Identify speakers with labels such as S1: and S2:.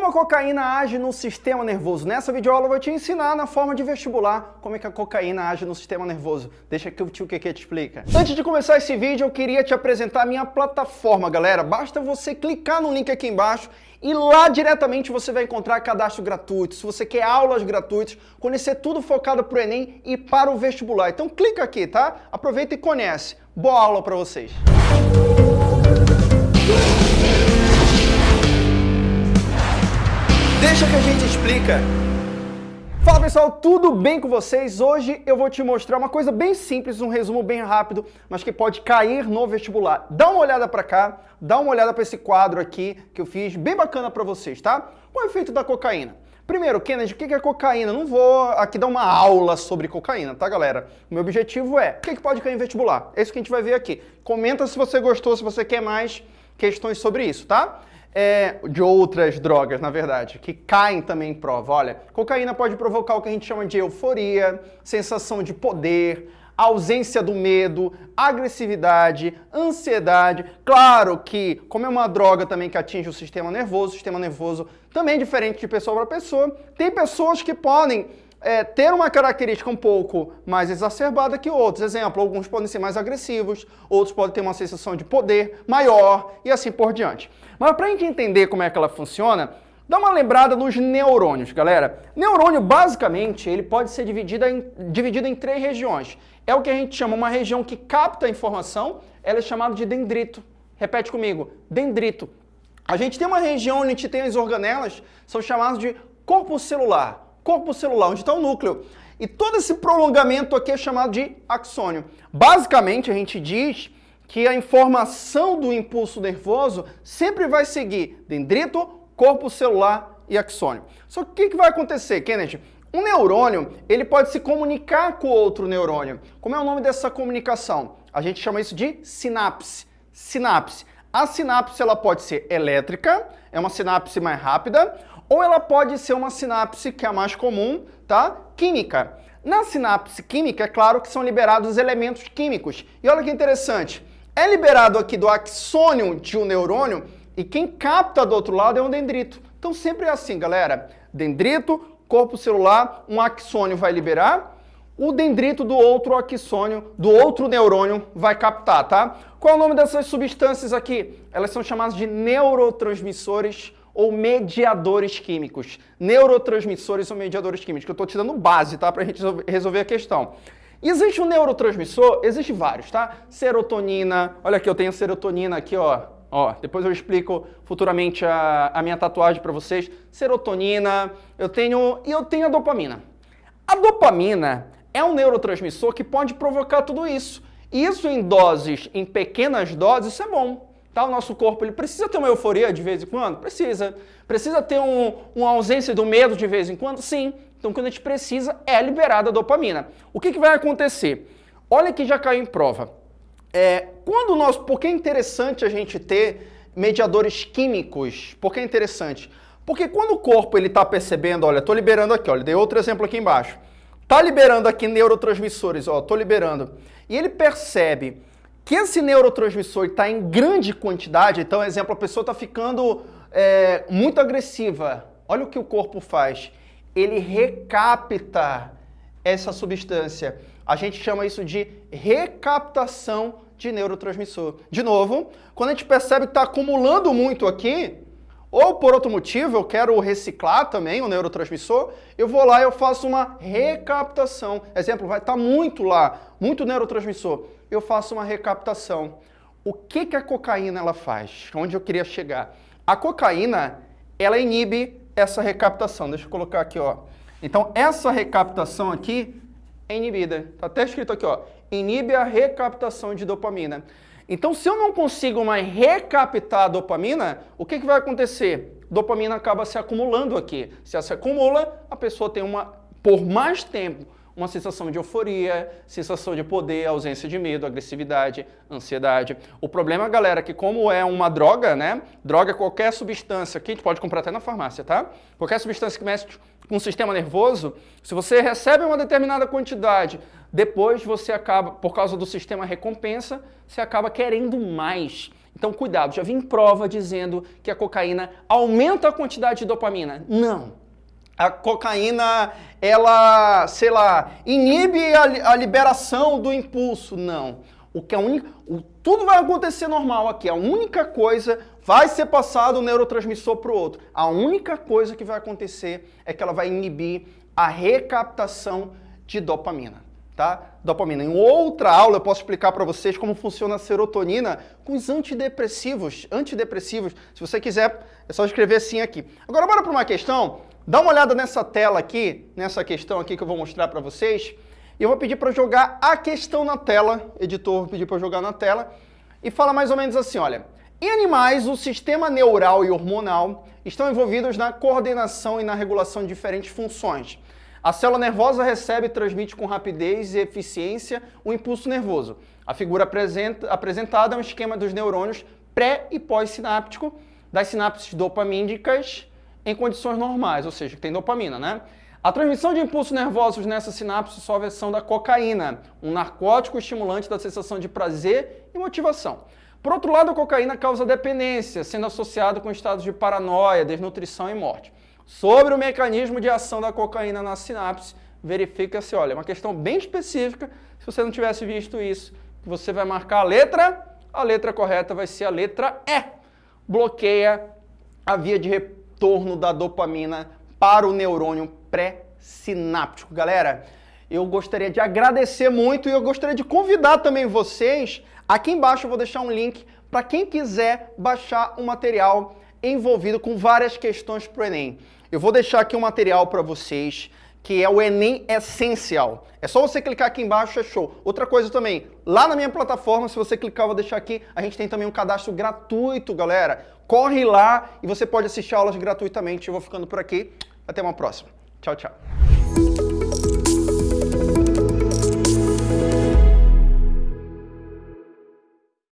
S1: Como a cocaína age no sistema nervoso? Nessa videoaula eu vou te ensinar na forma de vestibular como é que a cocaína age no sistema nervoso. Deixa que o tio Keke te explica. Antes de começar esse vídeo, eu queria te apresentar a minha plataforma, galera. Basta você clicar no link aqui embaixo e lá diretamente você vai encontrar cadastro gratuito. Se você quer aulas gratuitas, conhecer tudo focado para o Enem e para o vestibular. Então clica aqui, tá? Aproveita e conhece. Boa aula para vocês. Deixa que a gente explica. Fala pessoal, tudo bem com vocês? Hoje eu vou te mostrar uma coisa bem simples, um resumo bem rápido, mas que pode cair no vestibular. Dá uma olhada para cá, dá uma olhada para esse quadro aqui que eu fiz, bem bacana para vocês, tá? Qual é o efeito da cocaína? Primeiro, Kennedy, o que é cocaína? Não vou aqui dar uma aula sobre cocaína, tá, galera? O meu objetivo é, o que pode cair em vestibular? É isso que a gente vai ver aqui. Comenta se você gostou, se você quer mais questões sobre isso, tá? É, de outras drogas, na verdade, que caem também em prova. Olha, cocaína pode provocar o que a gente chama de euforia, sensação de poder, ausência do medo, agressividade, ansiedade. Claro que, como é uma droga também que atinge o sistema nervoso, o sistema nervoso também é diferente de pessoa para pessoa, tem pessoas que podem é, ter uma característica um pouco mais exacerbada que outros. Exemplo, alguns podem ser mais agressivos, outros podem ter uma sensação de poder maior e assim por diante. Mas para a gente entender como é que ela funciona, dá uma lembrada nos neurônios, galera. Neurônio, basicamente, ele pode ser dividido em, dividido em três regiões. É o que a gente chama uma região que capta a informação, ela é chamada de dendrito. Repete comigo, dendrito. A gente tem uma região onde a gente tem as organelas, são chamadas de corpo celular corpo celular, onde está o núcleo. E todo esse prolongamento aqui é chamado de axônio. Basicamente, a gente diz que a informação do impulso nervoso sempre vai seguir dendrito, corpo celular e axônio. Só que o que, vai acontecer, Kennedy? Um neurônio, ele pode se comunicar com outro neurônio. Como é o nome dessa comunicação? A gente chama isso de sinapse. Sinapse. A sinapse ela pode ser elétrica, é uma sinapse mais rápida, ou ela pode ser uma sinapse, que é a mais comum, tá? Química. Na sinapse química, é claro que são liberados elementos químicos. E olha que interessante, é liberado aqui do axônio de um neurônio e quem capta do outro lado é um dendrito. Então sempre é assim, galera. Dendrito, corpo celular, um axônio vai liberar, o dendrito do outro axônio, do outro neurônio vai captar, tá? Qual é o nome dessas substâncias aqui? Elas são chamadas de neurotransmissores ou mediadores químicos. Neurotransmissores ou mediadores químicos, eu estou te dando base, tá? Para a gente resolver a questão. Existe um neurotransmissor? Existe vários, tá? Serotonina, olha aqui, eu tenho serotonina aqui, ó. Ó, depois eu explico futuramente a, a minha tatuagem para vocês. Serotonina, eu tenho... e eu tenho a dopamina. A dopamina é um neurotransmissor que pode provocar tudo isso. Isso em doses, em pequenas doses, isso é bom. Tá? O nosso corpo ele precisa ter uma euforia de vez em quando? Precisa. Precisa ter um, uma ausência do medo de vez em quando? Sim. Então, quando a gente precisa, é liberada a dopamina. O que, que vai acontecer? Olha que já caiu em prova. É, quando nós, por que é interessante a gente ter mediadores químicos? Por que é interessante? Porque quando o corpo ele está percebendo, olha, estou liberando aqui, olha, dei outro exemplo aqui embaixo. Está liberando aqui neurotransmissores, ó, estou liberando. E ele percebe que esse neurotransmissor está em grande quantidade, então, exemplo, a pessoa está ficando é, muito agressiva. Olha o que o corpo faz. Ele recapta essa substância. A gente chama isso de recaptação de neurotransmissor. De novo, quando a gente percebe que está acumulando muito aqui, ou por outro motivo eu quero reciclar também o neurotransmissor, eu vou lá e eu faço uma recaptação. Exemplo, vai estar tá muito lá, muito neurotransmissor. Eu faço uma recaptação. O que, que a cocaína ela faz? Onde eu queria chegar? A cocaína, ela inibe essa recaptação. Deixa eu colocar aqui, ó. Então, essa recaptação aqui é inibida. Está até escrito aqui, ó. Inibe a recaptação de dopamina. Então, se eu não consigo mais recaptar a dopamina, o que, que vai acontecer? Dopamina acaba se acumulando aqui. Se ela se acumula, a pessoa tem uma, por mais tempo, uma sensação de euforia, sensação de poder, ausência de medo, agressividade, ansiedade. O problema, galera, é que como é uma droga, né? Droga é qualquer substância que a gente pode comprar até na farmácia, tá? Qualquer substância que mexe com o sistema nervoso, se você recebe uma determinada quantidade, depois você acaba, por causa do sistema recompensa, você acaba querendo mais. Então, cuidado, já vi prova dizendo que a cocaína aumenta a quantidade de dopamina. Não. A cocaína, ela, sei lá, inibe a, a liberação do impulso. Não. O que é o, tudo vai acontecer normal aqui. A única coisa vai ser passado o neurotransmissor para o outro. A única coisa que vai acontecer é que ela vai inibir a recaptação de dopamina tá? Dopamina. Em outra aula eu posso explicar para vocês como funciona a serotonina com os antidepressivos. Antidepressivos, se você quiser, é só escrever assim aqui. Agora bora para uma questão. Dá uma olhada nessa tela aqui, nessa questão aqui que eu vou mostrar para vocês. Eu vou pedir para jogar a questão na tela, editor pedir para jogar na tela, e fala mais ou menos assim, olha, em animais, o sistema neural e hormonal estão envolvidos na coordenação e na regulação de diferentes funções. A célula nervosa recebe e transmite com rapidez e eficiência o impulso nervoso. A figura apresentada é um esquema dos neurônios pré e pós-sináptico das sinapses dopamínicas em condições normais, ou seja, que tem dopamina, né? A transmissão de impulsos nervosos nessa sinapse só a versão da cocaína, um narcótico estimulante da sensação de prazer e motivação. Por outro lado, a cocaína causa dependência, sendo associado com estados de paranoia, desnutrição e morte. Sobre o mecanismo de ação da cocaína na sinapse, verifica-se, olha, uma questão bem específica, se você não tivesse visto isso, você vai marcar a letra, a letra correta vai ser a letra E. Bloqueia a via de retorno da dopamina para o neurônio pré-sináptico. Galera, eu gostaria de agradecer muito e eu gostaria de convidar também vocês, aqui embaixo eu vou deixar um link para quem quiser baixar o material envolvido com várias questões para o Enem. Eu vou deixar aqui um material para vocês que é o Enem Essencial. É só você clicar aqui embaixo, é show. Outra coisa também, lá na minha plataforma, se você clicar, eu vou deixar aqui, a gente tem também um cadastro gratuito, galera. Corre lá e você pode assistir aulas gratuitamente. Eu vou ficando por aqui. Até uma próxima. Tchau, tchau.